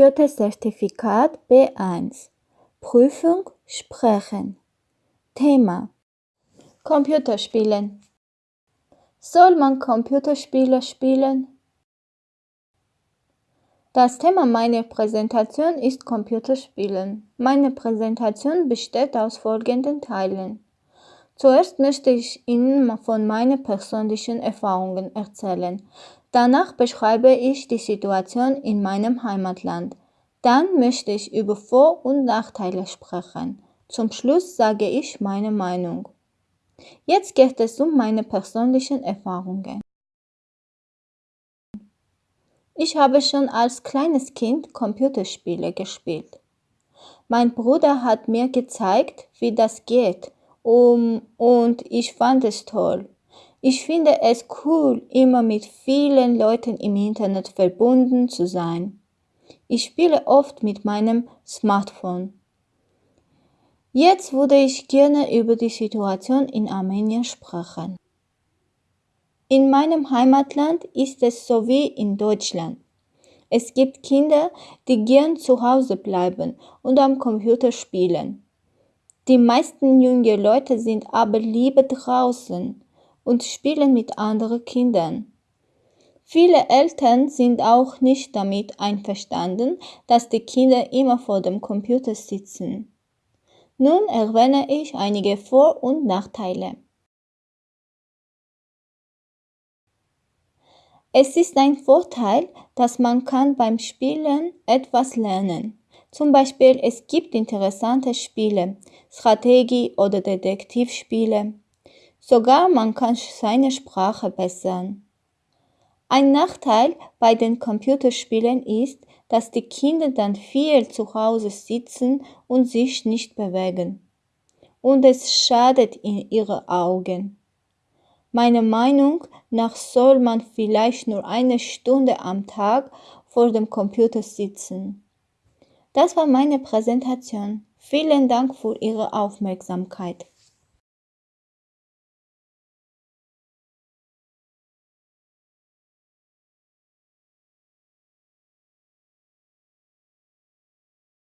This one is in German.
Goethe-Zertifikat B1 Prüfung Sprechen Thema Computerspielen Soll man Computerspiele spielen? Das Thema meiner Präsentation ist Computerspielen. Meine Präsentation besteht aus folgenden Teilen. Zuerst möchte ich Ihnen von meinen persönlichen Erfahrungen erzählen. Danach beschreibe ich die Situation in meinem Heimatland. Dann möchte ich über Vor- und Nachteile sprechen. Zum Schluss sage ich meine Meinung. Jetzt geht es um meine persönlichen Erfahrungen. Ich habe schon als kleines Kind Computerspiele gespielt. Mein Bruder hat mir gezeigt, wie das geht, um, und ich fand es toll. Ich finde es cool, immer mit vielen Leuten im Internet verbunden zu sein. Ich spiele oft mit meinem Smartphone. Jetzt würde ich gerne über die Situation in Armenien sprechen. In meinem Heimatland ist es so wie in Deutschland. Es gibt Kinder, die gern zu Hause bleiben und am Computer spielen. Die meisten jungen Leute sind aber lieber draußen und spielen mit anderen Kindern. Viele Eltern sind auch nicht damit einverstanden, dass die Kinder immer vor dem Computer sitzen. Nun erwähne ich einige Vor- und Nachteile. Es ist ein Vorteil, dass man kann beim Spielen etwas lernen. Zum Beispiel es gibt interessante Spiele, Strategie- oder Detektivspiele. Sogar man kann seine Sprache bessern. Ein Nachteil bei den Computerspielen ist, dass die Kinder dann viel zu Hause sitzen und sich nicht bewegen. Und es schadet in ihre Augen. Meiner Meinung nach soll man vielleicht nur eine Stunde am Tag vor dem Computer sitzen. Das war meine Präsentation. Vielen Dank für Ihre Aufmerksamkeit.